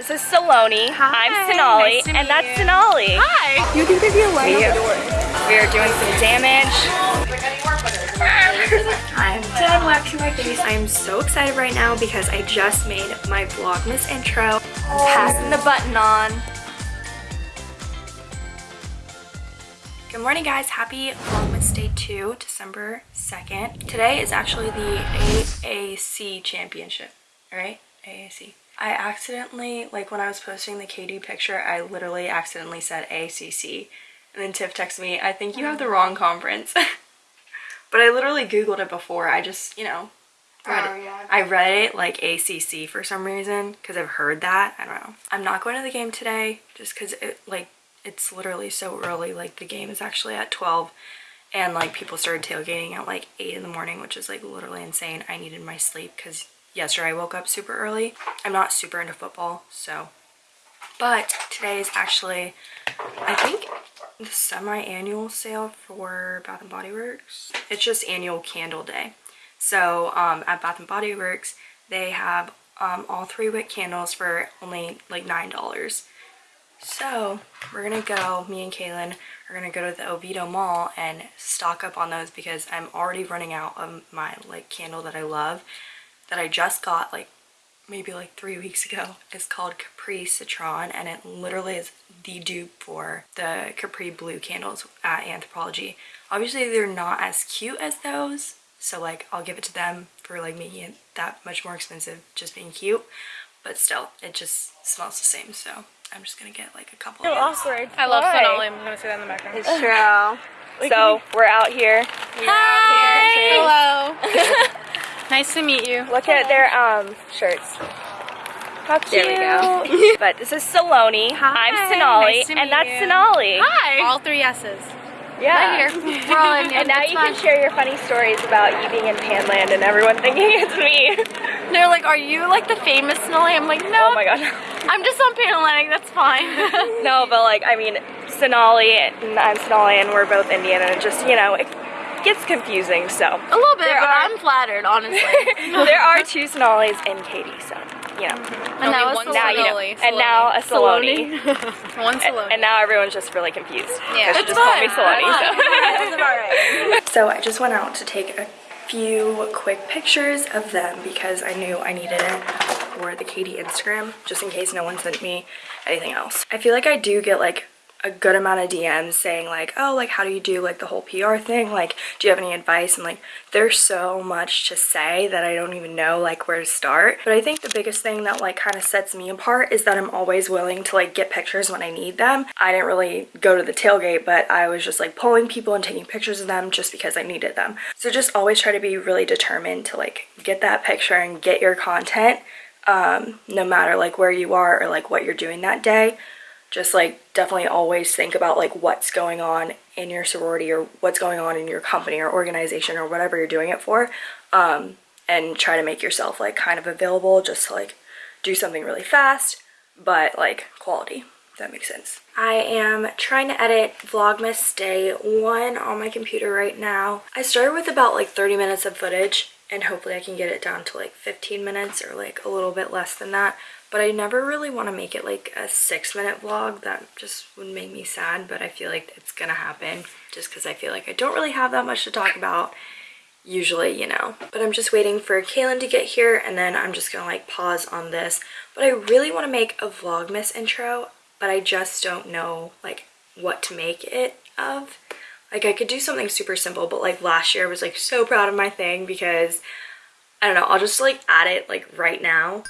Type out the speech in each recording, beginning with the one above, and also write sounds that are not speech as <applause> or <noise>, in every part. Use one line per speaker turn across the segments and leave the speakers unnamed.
This is Saloni.
Hi.
I'm Sonali,
Nice to
and that's
you.
Sonali.
Hi.
You think there'd be a line we, we are doing some damage. <laughs> I'm done waxing my face. I'm so excited right now because I just made my Vlogmas intro. Passing the button on. Good morning guys, happy Vlogmas Day 2, December 2nd. Today is actually the AAC Championship, right? AAC. I accidentally, like when I was posting the KD picture, I literally accidentally said ACC. And then Tiff texted me, I think you have the wrong conference. <laughs> but I literally Googled it before. I just, you know, read
Oh, yeah.
I read it like ACC for some reason because I've heard that. I don't know. I'm not going to the game today just because it, like, it's literally so early. Like, the game is actually at 12 and like people started tailgating at like 8 in the morning, which is like literally insane. I needed my sleep because yesterday I woke up super early. I'm not super into football, so. But today is actually, I think, the semi-annual sale for Bath & Body Works. It's just annual candle day. So um, at Bath & Body Works, they have um, all three wick candles for only like $9. So we're gonna go, me and Kaylin are gonna go to the Oviedo Mall and stock up on those because I'm already running out of my like candle that I love that I just got like maybe like three weeks ago. It's called Capri Citron and it literally is the dupe for the Capri Blue candles at Anthropologie. Obviously they're not as cute as those so like I'll give it to them for like making it that much more expensive just being cute but still it just smells the same so I'm just gonna get like a couple of those.
awkward. I love Sonali. I'm gonna say that in the background.
It's true. <laughs> so we're out here.
Hi. Hello. <laughs> nice to meet you.
Look at their um shirts. How cute.
There we
but this is Saloni. Hi. I'm
Hi.
Sonali,
Nice to
and that's
you.
Sonali.
Hi. All three S's.
Yeah.
Right here. We're all in
And now you can share your funny stories about you being in Panland and everyone thinking it's me. <laughs>
They're like, are you like the famous Sonali? I'm like, no.
Oh my god. <laughs>
I'm just on Panhellenic. That's fine. <laughs>
No, but like, I mean, Sonali and I'm Sonali and we're both Indian and just, you know, it gets confusing, so.
A little bit,
There
but
are-
I'm flattered, honestly. <laughs>
there are two Sonalis in KD, so, you know.
and now
one
a
Now you know. And now a Saloni. <laughs>
One
And,
Saloni.
and now everyone's just really confused.
Yeah.
Because she
It's
just called me
fine.
Saloni, so. <laughs>
That's about right.
So I just went out to take a few quick pictures of them because I knew I needed it for the KD Instagram, just in case no one sent me anything else. I feel like I do get like a good amount of DMs saying like, oh, like how do you do like the whole PR thing? Like, do you have any advice? And like, there's so much to say that I don't even know like where to start. But I think the biggest thing that like kind of sets me apart is that I'm always willing to like get pictures when I need them. I didn't really go to the tailgate, but I was just like pulling people and taking pictures of them just because I needed them. So just always try to be really determined to like get that picture and get your content um, no matter like where you are or like what you're doing that day just like definitely always think about like what's going on in your sorority or what's going on in your company or organization or whatever you're doing it for um, and try to make yourself like kind of available just to like do something really fast but like quality that makes sense. I am trying to edit vlogmas day one on my computer right now. I started with about like 30 minutes of footage and hopefully i can get it down to like 15 minutes or like a little bit less than that but I never really want to make it like a six minute vlog. That just would make me sad, but I feel like it's gonna happen just because I feel like I don't really have that much to talk about usually, you know. But I'm just waiting for Kaylin to get here and then I'm just gonna like pause on this. But I really want to make a Vlogmas intro, but I just don't know like what to make it of. Like I could do something super simple, but like last year I was like so proud of my thing because I don't know, I'll just like add it like right now.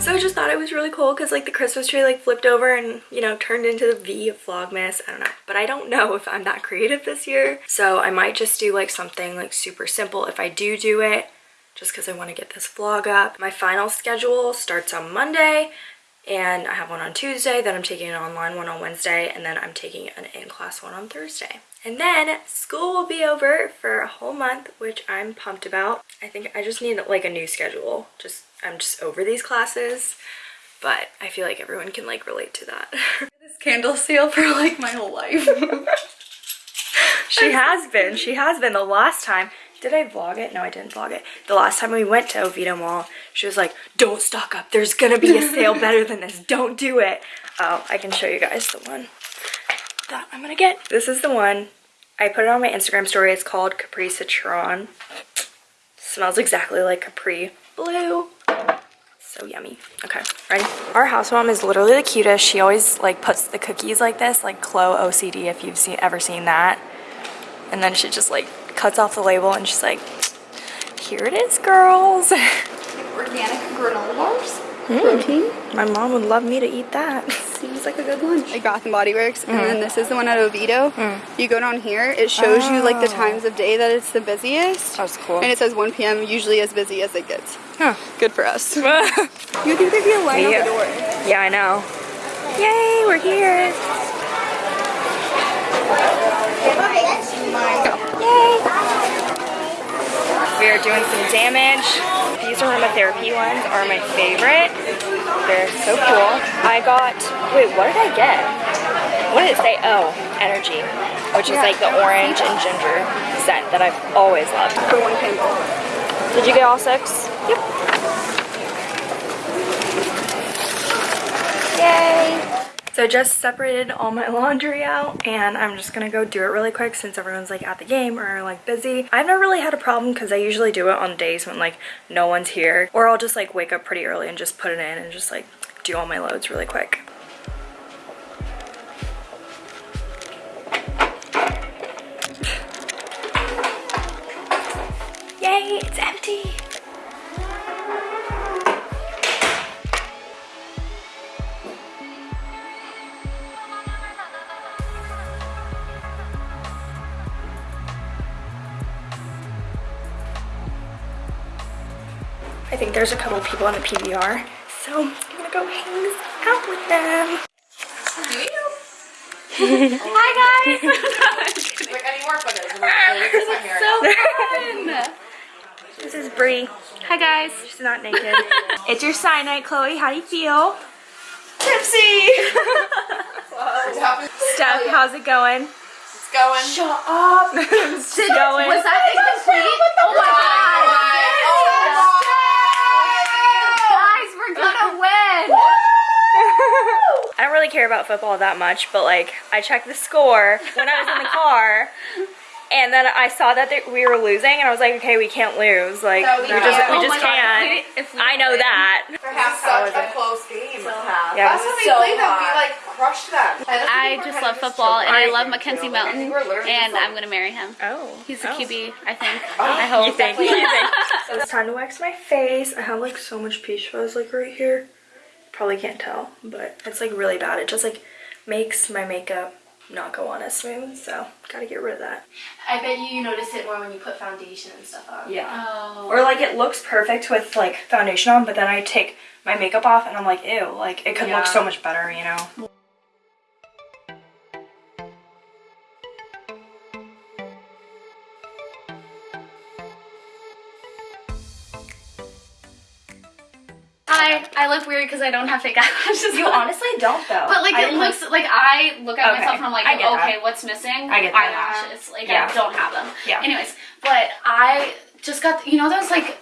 So I just thought it was really cool because like the Christmas tree like flipped over and you know turned into the V of Vlogmas. I don't know. But I don't know if I'm that creative this year. So I might just do like something like super simple if I do do it just because I want to get this vlog up. My final schedule starts on Monday and I have one on Tuesday, then I'm taking an online one on Wednesday, and then I'm taking an in-class one on Thursday. And then school will be over for a whole month, which I'm pumped about. I think I just need like a new schedule. Just I'm just over these classes, but I feel like everyone can like relate to that. <laughs>
this candle sale for like my whole life. <laughs>
she has been. She has been. The last time, did I vlog it? No, I didn't vlog it. The last time we went to Oviedo Mall, she was like, don't stock up. There's gonna be a sale <laughs> better than this. Don't do it. Oh, I can show you guys the one that I'm gonna get. This is the one. I put it on my Instagram story. It's called Capri Citron. Smells exactly like Capri Blue. So yummy. Okay, ready? Our house mom is literally the cutest. She always like puts the cookies like this, like Chloe OCD if you've seen ever seen that. And then she just like cuts off the label and she's like, here it is, girls. <laughs>
Organic granola bars.
Hmm.
Protein.
My mom would love me to eat that. Seems like a good lunch.
Like Bath and Body Works, and
Mm.
then this is the one at Oviedo. You go down here, it shows you like the
Oh.
times of day that it's the busiest.
That's cool.
And it says 1 p.m. usually as busy as it gets.
Huh.
Good for us. <laughs> You think there'd be a line
Yeah.
out the door?
Yeah, I know. Yay, we're here. Yay. We are doing some damage. These aromatherapy ones are my favorite. They're so cool. I got, wait, what did I get? What did it say? Oh, energy, which is like the orange and ginger scent that I've always loved.
For one candle.
Did you get all six? Yep. Yay! So I just separated all my <laughs> laundry out and I'm just gonna go do it really quick since everyone's like at the game or like busy. I've never really had a problem because I usually do it on days when like no one's here or I'll just like wake up pretty early and just put it in and just like do all my loads really quick. I think there's a couple people on the PBR, so I'm gonna go hang out with them. <laughs>
Hi guys. <laughs>
Like I need more photos. I'm like, this is
so fun.
This is Brie.
Hi guys.
She's not naked. <laughs> it's your sign night, Chloe. How do you feel? Tipsy.
It's happening.
Steph, how's it going?
It's going.
Shut up. it's going.
Was that incomplete? Oh my god. Guys, we're gonna win.
I don't really care about football that much, but like I checked the score when I was in the <laughs> car. And then I saw that they, we were losing, and I was like, "Okay, we can't lose. Like,
No,
we
we
just,
can't.
we
Oh
just can't."
if we
I know
win.
that.
For half such a close game.
Yeah.
Last time we
So
played them, we
hot.
like crushed them.
I just love football and I love
I
Mackenzie
think
Mountain and I'm gonna marry him.
Oh,
He's the
oh.
QB, I think.
Oh,
I hope.
You think? You think? so it's time to wax my face. I have like so much peach fuzz like right here. Probably can't tell, but it's like really bad. It just like makes my makeup not go on as smooth. So gotta get rid of that.
I bet you you notice it more when you put foundation and stuff on.
Yeah.
Oh.
Or like it looks perfect with like foundation on, but then I take my makeup off and I'm like, ew, like it could
Yeah.
look so much better, you know?
Hi, I look weird because I don't have fake eyelashes.
You honestly don't though.
But like
I
it looks like I look at
Okay,
myself and I'm like, okay,
that.
what's missing?
I get that.
eyelashes. Like
Yeah.
I don't have them.
Yeah.
Anyways, but I just got you know those like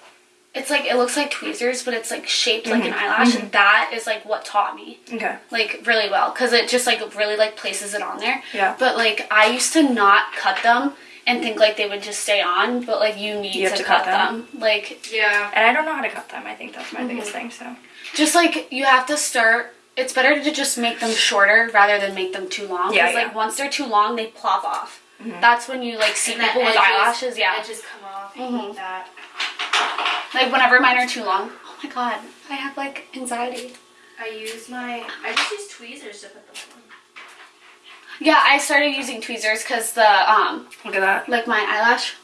it's like it looks like tweezers, but it's like shaped like an
Mm-hmm.
eyelash, and that is like what taught me
Okay.
like really well because it just like really like places it on there.
Yeah.
But like I used to not cut them and think like they would just stay on, but like you need
You
to,
to
cut,
cut them.
them. Like
Yeah.
And I don't know how to cut them. I think that's my
Mm-hmm.
biggest thing. So
just like you have to start. It's better to just make them shorter rather than make them too long.
Yeah,
Because like
yeah.
once they're too long, they plop off. That's when you like see
And
people with
edges-
eyelashes. Yeah.
Edges come off. I
Mhm.
hate that.
Like whenever mine are too long. Oh my god, I have like anxiety.
I use my. I just use tweezers to put them on.
Yeah, I started using tweezers because the um
look at that.
like my eyelash.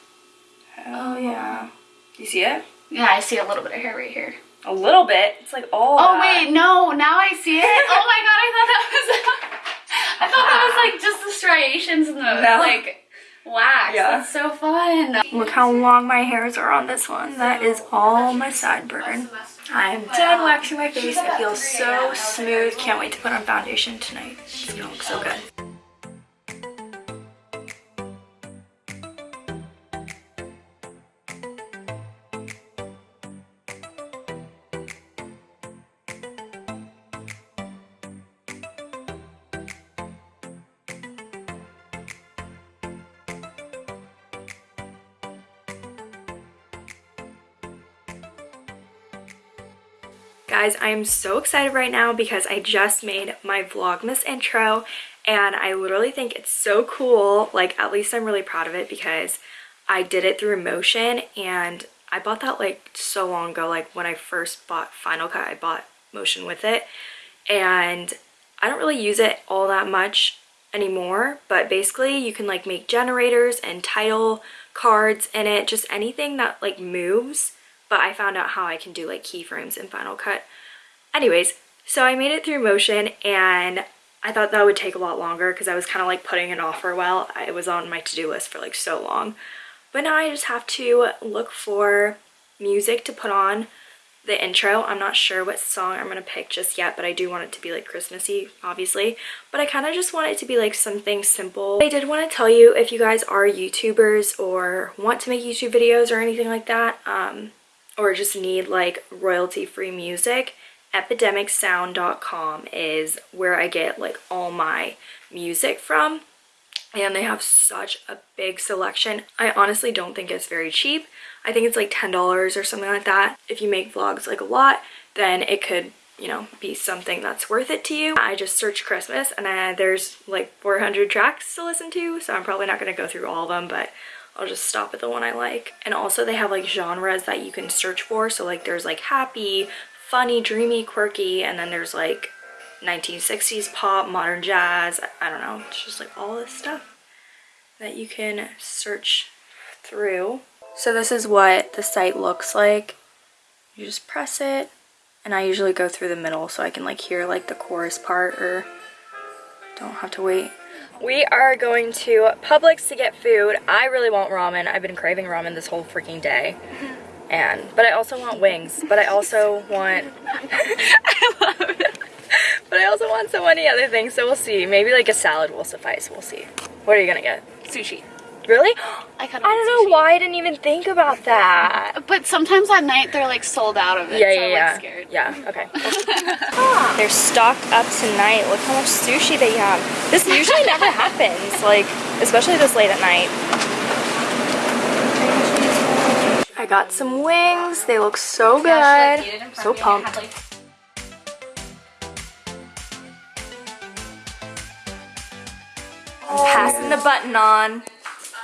Oh yeah. You see it?
Yeah, I see a little bit of hair right here.
A little bit. It's like all.
Oh
that.
wait, no, now I see it. <laughs> oh my god, I thought that was <laughs> I thought that was like just the striations and the
No.
like wax.
Yeah.
That's so fun.
Look how long my hairs are on this one. That is all my sideburn. I'm done waxing my face. It feels so smooth. Can't wait to put on foundation tonight. It's gonna look so good. Guys, I am so excited right now because I just made my Vlogmas intro and I literally think it's so cool. Like, at least I'm really proud of it because I did it through Motion and I bought that like so long ago. Like when I first bought Final Cut, I bought Motion with it and I don't really use it all that much anymore but basically you can like make generators and title cards in it just anything that like moves but I found out how I can do like keyframes in Final Cut anyways so I made it through Motion and I thought that would take a lot longer because I was kind of like putting it off for a while it was on my to-do list for like so long but now I just have to look for music to put on the intro. I'm not sure what song I'm going to pick just yet, but I do want it to be like Christmassy, obviously. But I kind of just want it to be like something simple. I did want to tell you if you guys are YouTubers or want to make YouTube videos or anything like that, um, or just need like royalty-free music, epidemicsound.com is where I get like all my music from and they have such a big selection. I honestly don't think it's very cheap. I think it's like $10 or something like that. If you make vlogs like a lot, then it could, you know, be something that's worth it to you. I just searched Christmas and I, there's like 400 tracks to listen to, so I'm probably not going to go through all of them, but I'll just stop at the one I like. And also they have like genres that you can search for. So like there's like happy, funny, dreamy, quirky, and then there's like 1960s pop, modern jazz, I don't know, it's just like all this stuff that you can search through. So this is what the site looks like. You just press it and I usually go through the middle so I can like hear like the chorus part or don't have to wait. We are going to Publix to get food. I really want ramen. I've been craving ramen this whole freaking day. And, but I also want wings, but I also want, I love it. But I also want so many other things, so we'll see. Maybe like a salad will suffice, we'll see. What are you gonna get?
Sushi.
Really?
I kind
I don't know why I didn't even think about that.
But sometimes at night they're like sold out of it.
Yeah,
so
yeah,
I'm,
yeah.
like, scared.
Yeah, okay. <laughs> <laughs> They're stocked up tonight. Look how much sushi they have. This usually never <laughs> happens, like, especially this late at night. I got some wings. They look so good. So pumped. I'm Passing the button on.